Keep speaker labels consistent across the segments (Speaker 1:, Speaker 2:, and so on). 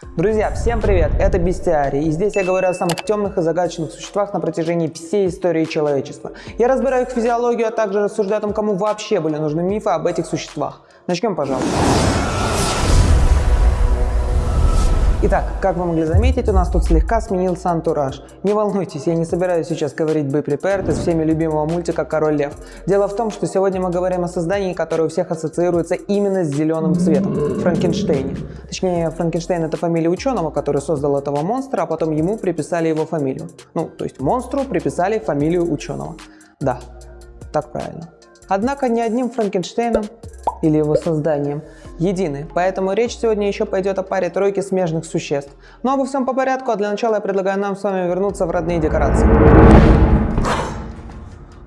Speaker 1: Друзья, всем привет! Это Бестиарий, и здесь я говорю о самых темных и загадочных существах на протяжении всей истории человечества. Я разбираю их физиологию, а также рассуждаю о том, кому вообще были нужны мифы об этих существах. Начнем, пожалуйста. Итак, как вы могли заметить, у нас тут слегка сменился антураж. Не волнуйтесь, я не собираюсь сейчас говорить «Be Prepared» из всеми любимого мультика «Король лев». Дело в том, что сегодня мы говорим о создании, которое у всех ассоциируется именно с зеленым цветом – Франкенштейне. Точнее, Франкенштейн – это фамилия ученого, который создал этого монстра, а потом ему приписали его фамилию. Ну, то есть монстру приписали фамилию ученого. Да, так правильно. Однако ни одним Франкенштейном или его созданием едины, поэтому речь сегодня еще пойдет о паре тройки смежных существ. Но обо всем по порядку, а для начала я предлагаю нам с вами вернуться в родные декорации.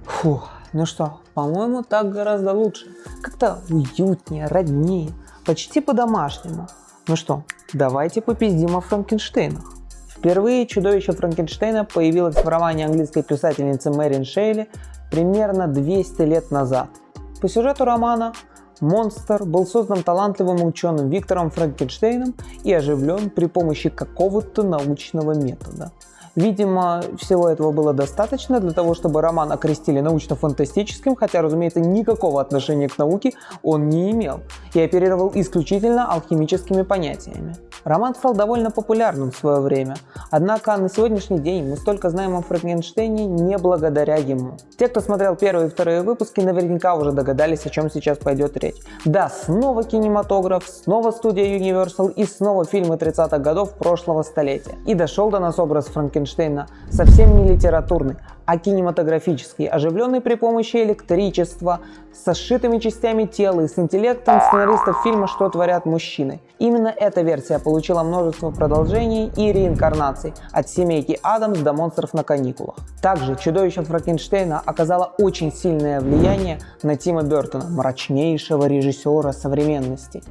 Speaker 1: Фух, ну что, по-моему, так гораздо лучше. Как-то уютнее, роднее, почти по-домашнему. Ну что, давайте попиздим о Франкенштейнах. Впервые чудовище Франкенштейна появилось в романе английской писательницы Мэрин Шейли примерно 200 лет назад. По сюжету романа Монстр был создан талантливым ученым Виктором Франкенштейном и оживлен при помощи какого-то научного метода. Видимо, всего этого было достаточно для того, чтобы роман окрестили научно-фантастическим, хотя, разумеется, никакого отношения к науке он не имел и оперировал исключительно алхимическими понятиями. Роман стал довольно популярным в свое время, однако на сегодняшний день мы столько знаем о Франкенштейне не благодаря ему. Те, кто смотрел первые и вторые выпуски, наверняка уже догадались, о чем сейчас пойдет речь. Да, снова кинематограф, снова студия Universal и снова фильмы 30-х годов прошлого столетия. И дошел до нас образ Франкенштейна совсем не литературный, а кинематографический, оживленный при помощи электричества, со сшитыми частями тела и с интеллектом сценаристов фильма «Что творят мужчины». Именно эта версия получила множество продолжений и реинкарнаций, от семейки Адамс до монстров на каникулах. Также чудовище Франкенштейна оказало очень сильное влияние на Тима Бертона, мрачнейшего режиссера современности.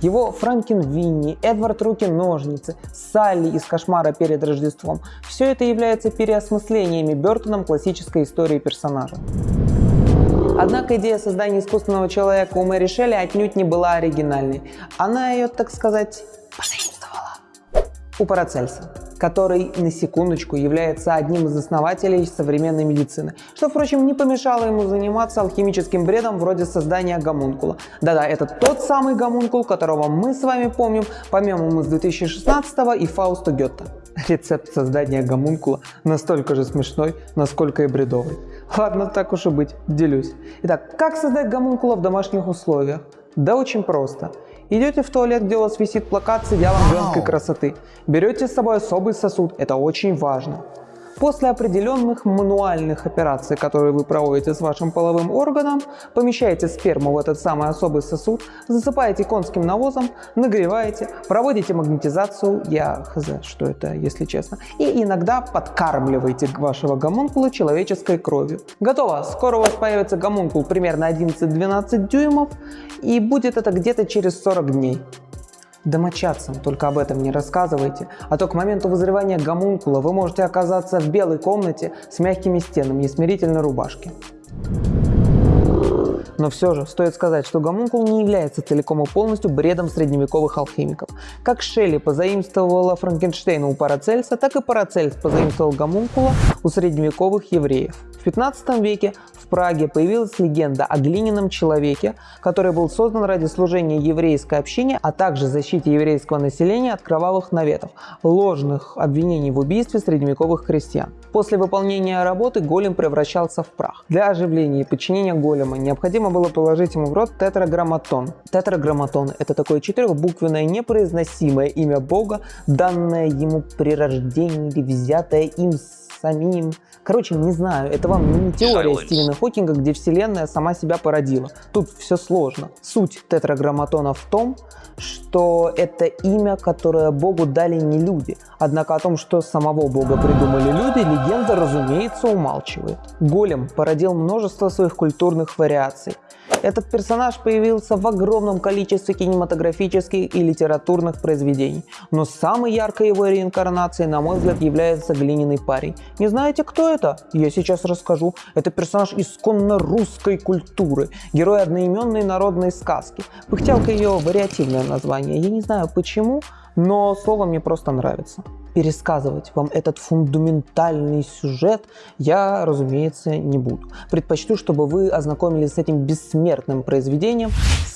Speaker 1: Его Франкен Винни, Эдвард Руки-ножницы, Салли из «Кошмара перед Рождеством» – все это является переосмыслениями Бертоном классической истории персонажа. Однако идея создания искусственного человека у Мэри Шелли отнюдь не была оригинальной. Она ее, так сказать, позаимствовала у Парацельса который, на секундочку, является одним из основателей современной медицины, что, впрочем, не помешало ему заниматься алхимическим бредом вроде создания гомункула. Да-да, это тот самый гомункул, которого мы с вами помним по мемам из 2016 и Фауста Гетта. Рецепт создания гомункула настолько же смешной, насколько и бредовый. Ладно, так уж и быть, делюсь. Итак, как создать гомункула в домашних условиях? Да очень просто. Идете в туалет, где у вас висит плакат с идеалом женской красоты. Берете с собой особый сосуд, это очень важно. После определенных мануальных операций, которые вы проводите с вашим половым органом, помещаете сперму в этот самый особый сосуд, засыпаете конским навозом, нагреваете, проводите магнетизацию, я хз, что это, если честно, и иногда подкармливаете вашего гомункула человеческой кровью. Готово! Скоро у вас появится гомункул примерно 11-12 дюймов, и будет это где-то через 40 дней. Домочадцам только об этом не рассказывайте, а то к моменту вызревания гомункула вы можете оказаться в белой комнате с мягкими стенами и смирительной рубашке. Но все же стоит сказать, что гомункул не является целиком и полностью бредом средневековых алхимиков. Как Шелли позаимствовала Франкенштейна у Парацельса, так и Парацельс позаимствовал гомункула у средневековых евреев. В 15 веке в Праге появилась легенда о глиняном человеке, который был создан ради служения еврейской общине, а также защите еврейского населения от кровавых наветов, ложных обвинений в убийстве средневековых христиан. После выполнения работы голем превращался в прах. Для оживления и подчинения голема необходимо было положить ему в рот тетраграмматон. Тетраграмматон – это такое четырехбуквенное непроизносимое имя Бога, данное ему при рождении или взятое им самим. Короче, не знаю, это вам не теория Стивена Хокинга, где вселенная сама себя породила. Тут все сложно. Суть тетраграмматона в том, что это имя, которое Богу дали не люди. Однако о том, что самого Бога придумали люди, легенда, разумеется, умалчивает. Голем породил множество своих культурных вариаций. Этот персонаж появился в огромном количестве кинематографических и литературных произведений, но самой яркой его реинкарнацией, на мой взгляд, является глиняный парень. Не знаете, кто это? Я сейчас расскажу. Это персонаж исконно русской культуры, герой одноименной народной сказки. Пыхтелка ее вариативное название. Я не знаю почему, но слово мне просто нравится. Пересказывать вам этот фундаментальный сюжет я, разумеется, не буду. Предпочту, чтобы вы ознакомились с этим бессмертным произведением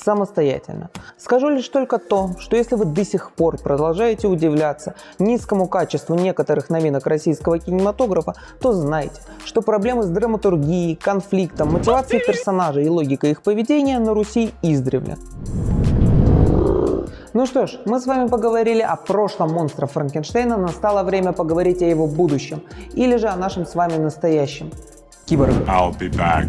Speaker 1: самостоятельно. Скажу лишь только то, что если вы до сих пор продолжаете удивляться низкому качеству некоторых новинок российского кинематографа, то знайте, что проблемы с драматургией, конфликтом, мотивацией персонажей и логикой их поведения на Руси издревле. Ну что ж, мы с вами поговорили о прошлом монстра Франкенштейна, настало время поговорить о его будущем, или же о нашем с вами настоящем киборг.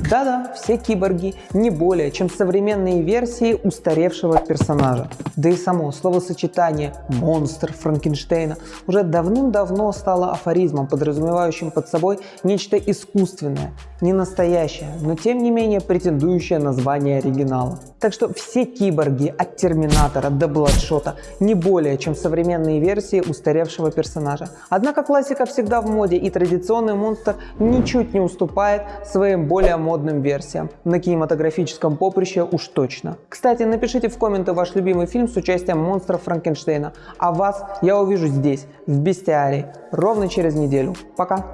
Speaker 1: Да-да, все киборги не более, чем современные версии устаревшего персонажа. Да и само словосочетание «монстр Франкенштейна» уже давным-давно стало афоризмом, подразумевающим под собой нечто искусственное, не настоящее, но тем не менее претендующее на звание оригинала. Так что все киборги от Терминатора до Бладшота не более, чем современные версии устаревшего персонажа. Однако классика всегда в моде и традиционный монстр ничуть не уступает уступает своим более модным версиям. На кинематографическом поприще уж точно. Кстати, напишите в комменты ваш любимый фильм с участием монстров Франкенштейна. А вас я увижу здесь, в Бестиарии, ровно через неделю. Пока!